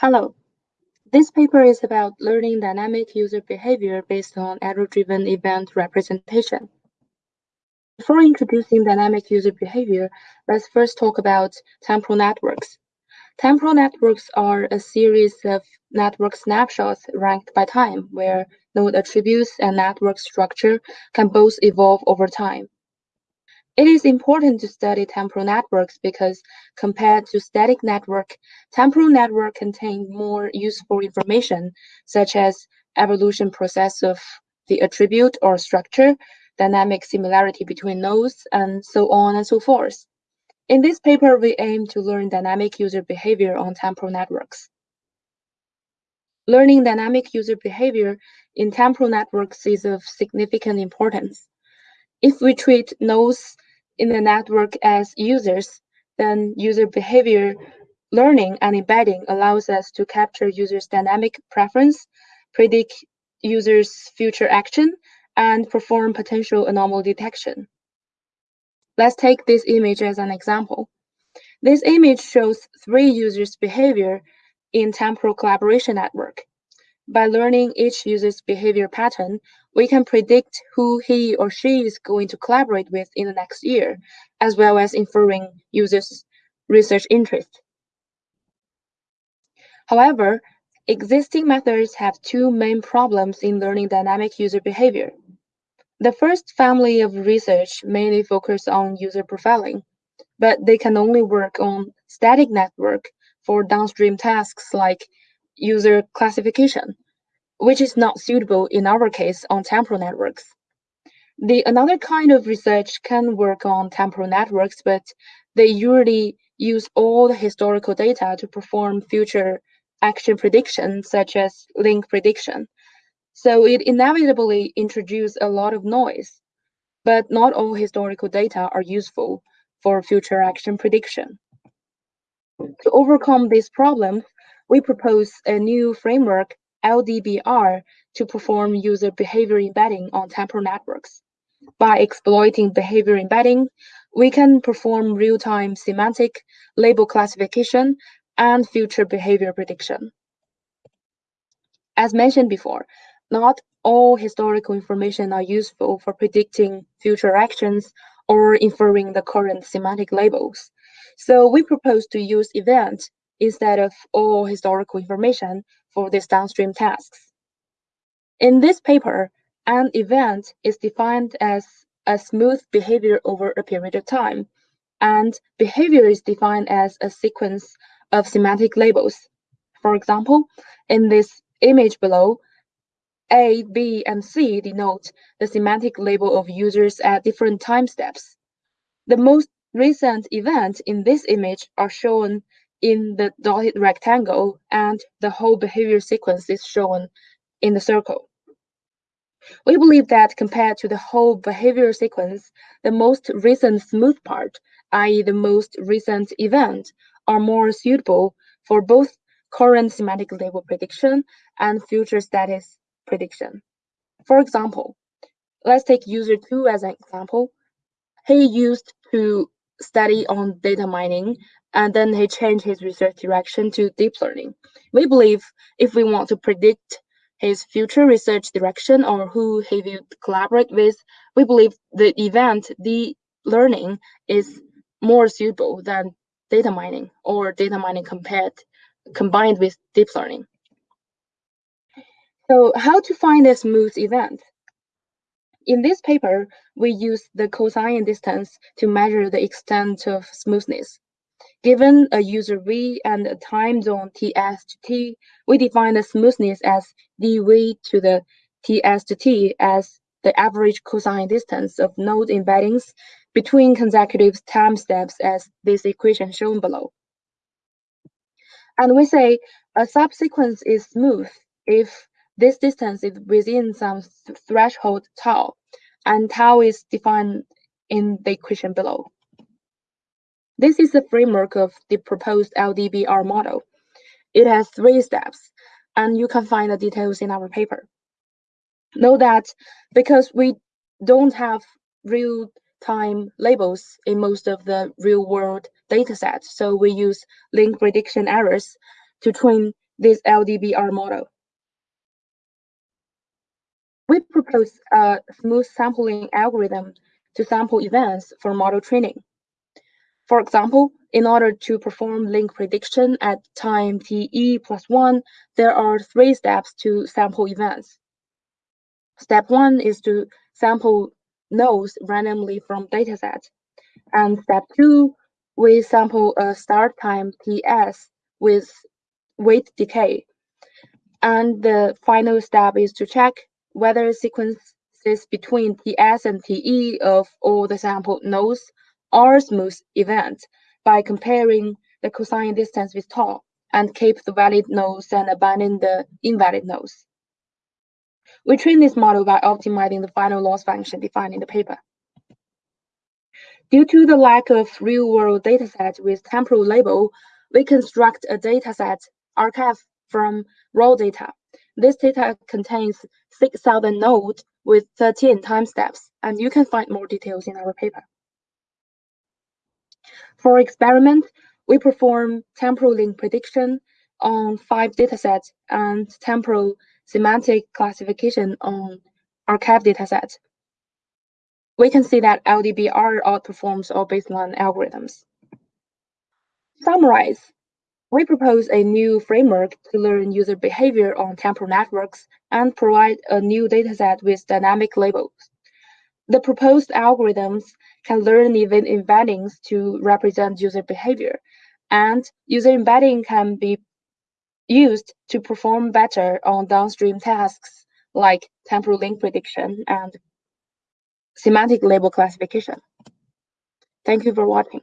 Hello. This paper is about learning dynamic user behavior based on error-driven event representation. Before introducing dynamic user behavior, let's first talk about temporal networks. Temporal networks are a series of network snapshots ranked by time, where node attributes and network structure can both evolve over time. It is important to study temporal networks because compared to static network, temporal network contain more useful information, such as evolution process of the attribute or structure, dynamic similarity between nodes, and so on and so forth. In this paper, we aim to learn dynamic user behavior on temporal networks. Learning dynamic user behavior in temporal networks is of significant importance. If we treat nodes in the network as users, then user behavior learning and embedding allows us to capture users' dynamic preference, predict users' future action, and perform potential anomaly detection. Let's take this image as an example. This image shows three users' behavior in temporal collaboration network. By learning each user's behavior pattern, we can predict who he or she is going to collaborate with in the next year, as well as inferring users' research interest. However, existing methods have two main problems in learning dynamic user behavior. The first family of research mainly focus on user profiling, but they can only work on static network for downstream tasks like user classification, which is not suitable in our case on temporal networks. The another kind of research can work on temporal networks, but they usually use all the historical data to perform future action prediction, such as link prediction. So it inevitably introduces a lot of noise, but not all historical data are useful for future action prediction. To overcome this problem, we propose a new framework, LDBR, to perform user behavior embedding on temporal networks. By exploiting behavior embedding, we can perform real-time semantic label classification and future behavior prediction. As mentioned before, not all historical information are useful for predicting future actions or inferring the current semantic labels. So we propose to use event instead of all historical information for these downstream tasks. In this paper, an event is defined as a smooth behavior over a period of time, and behavior is defined as a sequence of semantic labels. For example, in this image below, A, B, and C denote the semantic label of users at different time steps. The most recent events in this image are shown in the dotted rectangle and the whole behavior sequence is shown in the circle. We believe that compared to the whole behavior sequence, the most recent smooth part, i.e. the most recent event, are more suitable for both current semantic label prediction and future status prediction. For example, let's take user 2 as an example. He used to study on data mining and then he changed his research direction to deep learning. We believe if we want to predict his future research direction or who he will collaborate with, we believe the event, the learning, is more suitable than data mining or data mining compared combined with deep learning. So how to find a smooth event? In this paper, we use the cosine distance to measure the extent of smoothness. Given a user V and a time zone Ts to T, we define the smoothness as dV to the Ts to T as the average cosine distance of node embeddings between consecutive time steps as this equation shown below. And we say a subsequence is smooth if this distance is within some threshold tau, and tau is defined in the equation below. This is the framework of the proposed LDBR model. It has three steps, and you can find the details in our paper. Note that because we don't have real-time labels in most of the real-world datasets, so we use link prediction errors to train this LDBR model. We propose a smooth sampling algorithm to sample events for model training. For example, in order to perform link prediction at time te plus 1, there are three steps to sample events. Step 1 is to sample nodes randomly from dataset. And step 2, we sample a start time ts with weight decay. And the final step is to check whether sequences between ts and te of all the sample nodes are smooth events by comparing the cosine distance with tau and keep the valid nodes and abandon the invalid nodes. We train this model by optimizing the final loss function defined in the paper. Due to the lack of real-world dataset with temporal label, we construct a dataset arXiv from raw data. This data contains 6,000 nodes with 13 time steps, and you can find more details in our paper. For experiment, we perform temporal link prediction on five datasets and temporal semantic classification on arXiv datasets. We can see that LDBR outperforms all baseline algorithms. Summarize. We propose a new framework to learn user behavior on temporal networks and provide a new dataset with dynamic labels. The proposed algorithms can learn event embeddings to represent user behavior, and user embedding can be used to perform better on downstream tasks like temporal link prediction and semantic label classification. Thank you for watching.